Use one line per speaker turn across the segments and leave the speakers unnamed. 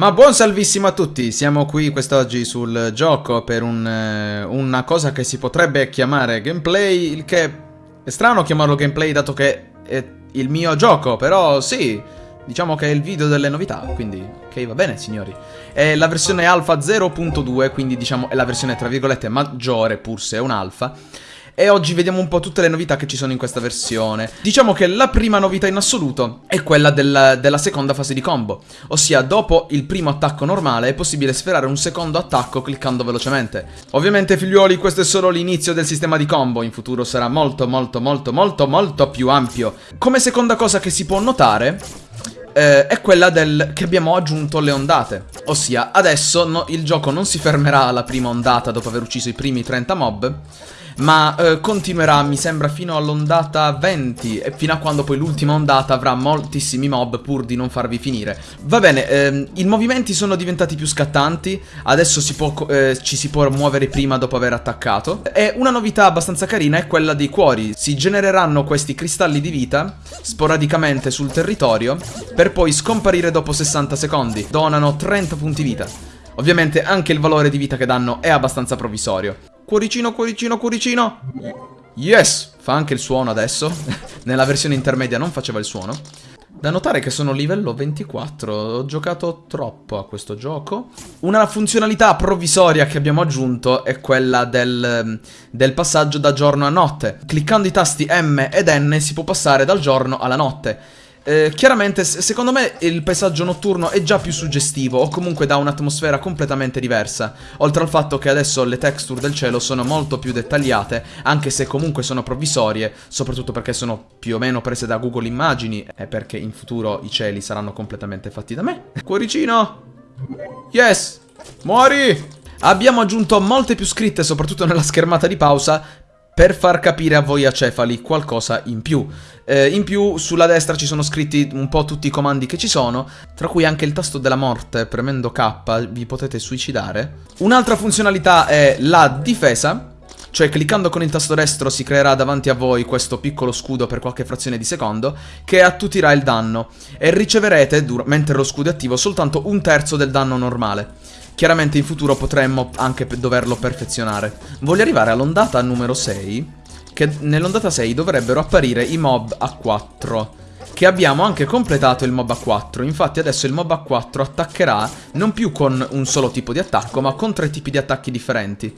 Ma buon salvissimo a tutti, siamo qui quest'oggi sul gioco per un, eh, una cosa che si potrebbe chiamare gameplay, il che è strano chiamarlo gameplay dato che è il mio gioco, però sì, diciamo che è il video delle novità, quindi ok va bene signori. È la versione alfa 0.2, quindi diciamo è la versione tra virgolette maggiore, pur se è un alfa. E oggi vediamo un po' tutte le novità che ci sono in questa versione. Diciamo che la prima novità in assoluto è quella del, della seconda fase di combo. Ossia, dopo il primo attacco normale è possibile sferrare un secondo attacco cliccando velocemente. Ovviamente figliuoli, questo è solo l'inizio del sistema di combo. In futuro sarà molto molto molto molto molto più ampio. Come seconda cosa che si può notare eh, è quella del che abbiamo aggiunto le ondate. Ossia, adesso no, il gioco non si fermerà alla prima ondata dopo aver ucciso i primi 30 mob, ma eh, continuerà, mi sembra, fino all'ondata 20 e fino a quando poi l'ultima ondata avrà moltissimi mob pur di non farvi finire. Va bene, ehm, i movimenti sono diventati più scattanti, adesso si può, eh, ci si può muovere prima dopo aver attaccato e una novità abbastanza carina è quella dei cuori. Si genereranno questi cristalli di vita sporadicamente sul territorio per poi scomparire dopo 60 secondi. Donano 30 punti vita. Ovviamente anche il valore di vita che danno è abbastanza provvisorio. Cuoricino, cuoricino, cuoricino. Yes! Fa anche il suono adesso. Nella versione intermedia non faceva il suono. Da notare che sono livello 24, ho giocato troppo a questo gioco. Una funzionalità provvisoria che abbiamo aggiunto è quella del, del, passaggio da giorno a notte. Cliccando i tasti M ed N si può passare dal giorno alla notte. Eh, chiaramente, secondo me, il paesaggio notturno è già più suggestivo o comunque dà un'atmosfera completamente diversa. Oltre al fatto che adesso le texture del cielo sono molto più dettagliate, anche se comunque sono provvisorie, soprattutto perché sono più o meno prese da Google Immagini e perché in futuro i cieli saranno completamente fatti da me. Cuoricino! Yes! Muori! Abbiamo aggiunto molte più scritte, soprattutto nella schermata di pausa, per far capire a voi acefali qualcosa in più. Eh, in più sulla destra ci sono scritti un po' tutti i comandi che ci sono, tra cui anche il tasto della morte, premendo K vi potete suicidare. Un'altra funzionalità è la difesa, cioè cliccando con il tasto destro si creerà davanti a voi questo piccolo scudo per qualche frazione di secondo che attutirà il danno e riceverete, mentre lo scudo è attivo, soltanto un terzo del danno normale. Chiaramente in futuro potremmo anche doverlo perfezionare. Voglio arrivare all'ondata numero 6, che nell'ondata 6 dovrebbero apparire i mob a 4 che abbiamo anche completato il mob a 4 Infatti adesso il mob a 4 attaccherà non più con un solo tipo di attacco ma con tre tipi di attacchi differenti.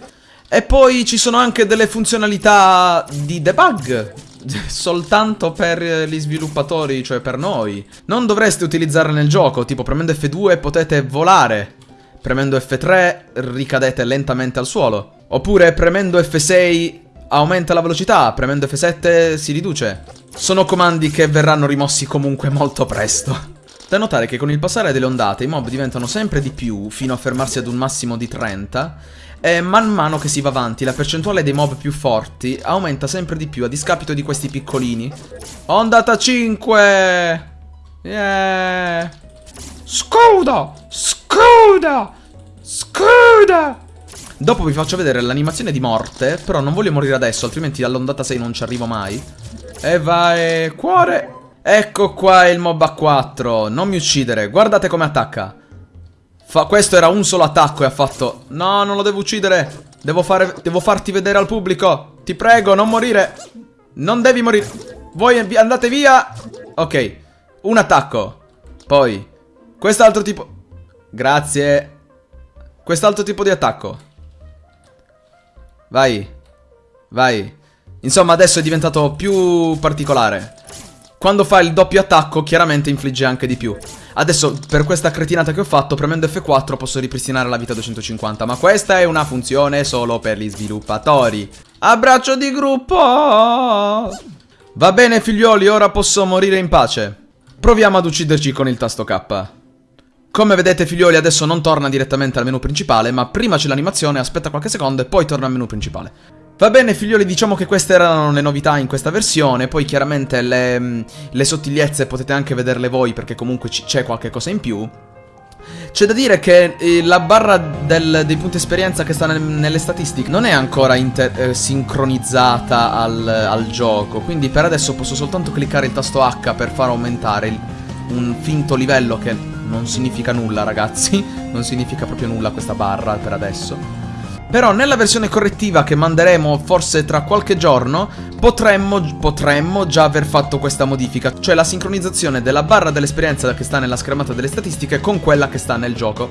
E poi ci sono anche delle funzionalità di debug Soltanto per gli sviluppatori, cioè per noi. Non dovreste utilizzarle nel gioco, tipo premendo F2 potete volare Premendo F3 ricadete lentamente al suolo. Oppure premendo F6 aumenta la velocità, premendo F7 si riduce. Sono comandi che verranno rimossi comunque molto presto. Da notare che con il passare delle ondate i mob diventano sempre di più, fino a fermarsi ad un massimo di 30, e man mano che si va avanti la percentuale dei mob più forti aumenta sempre di più a discapito di questi piccolini. Ondata 5! Yeah! Scudo! Scuda! Scuda! Dopo vi faccio vedere l'animazione di morte, però non voglio morire adesso, altrimenti all'ondata 6 non ci arrivo mai. E vai, cuore! Ecco qua il mob a 4, non mi uccidere, guardate come attacca. Fa, questo era un solo attacco e ha fatto... No, non lo devo uccidere, devo, fare, devo farti vedere al pubblico. Ti prego, non morire. Non devi morire. Voi andate via. Ok, un attacco. Poi, quest'altro tipo... Grazie. Quest'altro tipo di attacco. Vai. Vai. Insomma, adesso è diventato più particolare. Quando fa il doppio attacco, chiaramente infligge anche di più. Adesso, per questa cretinata che ho fatto, premendo F4 posso ripristinare la vita 250. Ma questa è una funzione solo per gli sviluppatori. Abbraccio di gruppo! Va bene, figlioli, ora posso morire in pace. Proviamo ad ucciderci con il tasto K. Come vedete figlioli adesso non torna direttamente al menu principale, ma prima c'è l'animazione, aspetta qualche secondo e poi torna al menu principale. Va bene figlioli, diciamo che queste erano le novità in questa versione, poi chiaramente le, mm, le sottigliezze potete anche vederle voi perché comunque c'è qualche cosa in più. C'è da dire che eh, la barra del, dei punti esperienza che sta nel, nelle statistiche non è ancora eh, sincronizzata al, al, gioco, quindi per adesso posso soltanto cliccare il tasto H per far aumentare il, un finto livello che non significa nulla ragazzi, non significa proprio nulla questa barra per adesso. Però nella versione correttiva che manderemo forse tra qualche giorno potremmo, potremmo già aver fatto questa modifica, cioè la sincronizzazione della barra dell'esperienza che sta nella schermata delle statistiche con quella che sta nel gioco.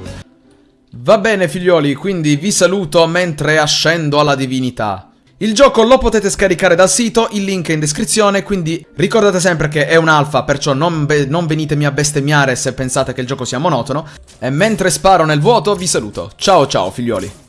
Va bene figlioli, quindi vi saluto mentre ascendo alla divinità. Il gioco lo potete scaricare dal sito, il link è in descrizione, quindi ricordate sempre che è un'alfa, perciò non, non, venitemi a bestemmiare se pensate che il gioco sia monotono. E mentre sparo nel vuoto vi saluto. Ciao ciao figlioli.